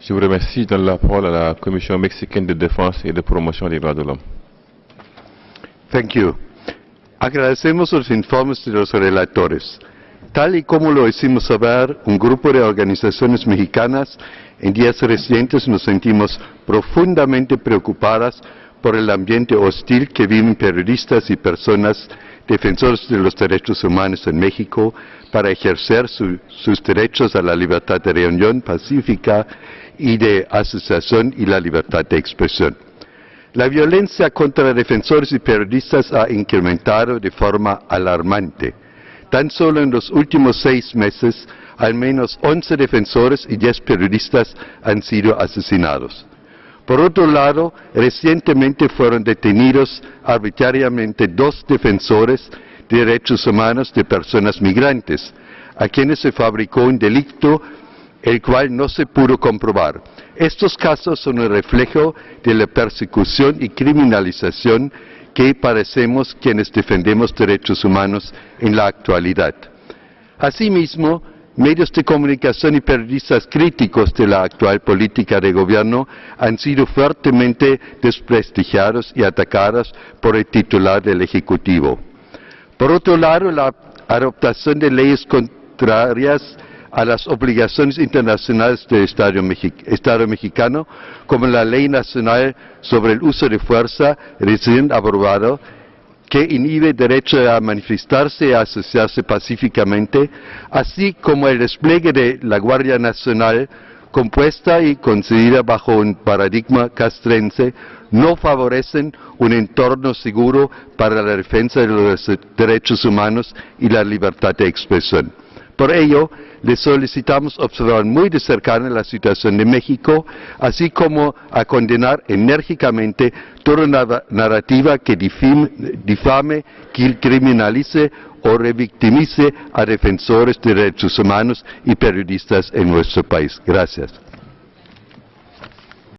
Je vous remercie. Je donne la parole à la Commission mexicaine de défense et de promotion des droits de l'homme. Thank you. Agradecemos los informes de los relatores. Tal y como lo hicimos saber, un grupo de organizaciones mexicanas en días recientes nos sentimos profundamente preocupadas por el ambiente hostil que viven periodistas y personas defensores de los derechos humanos en México para ejercer sus derechos a la libertad de reunión pacífica y de asociación y la libertad de expresión. La violencia contra defensores y periodistas ha incrementado de forma alarmante. Tan solo en los últimos seis meses, al menos 11 defensores y 10 periodistas han sido asesinados. Por otro lado, recientemente fueron detenidos arbitrariamente dos defensores de derechos humanos de personas migrantes, a quienes se fabricó un delito el cual no se pudo comprobar. Estos casos son el reflejo de la persecución y criminalización que padecemos quienes defendemos derechos humanos en la actualidad. Asimismo, medios de comunicación y periodistas críticos de la actual política de gobierno han sido fuertemente desprestigiados y atacados por el titular del Ejecutivo. Por otro lado, la adoptación de leyes contrarias a las obligaciones internacionales del Estado, mexicano, como la Ley Nacional sobre el Uso de Fuerza recién aprobado, que inhibe derecho a manifestarse y a asociarse pacíficamente, así como el despliegue de la Guardia Nacional compuesta y concedida bajo un paradigma castrense, no favorecen un entorno seguro para la defensa de los derechos humanos y la libertad de expresión. Por ello, le solicitamos observar muy de cerca la situación de México, así como a condenar enérgicamente toda narrativa que difame, criminalice o revictimice a defensores de derechos humanos y periodistas en nuestro país. Gracias.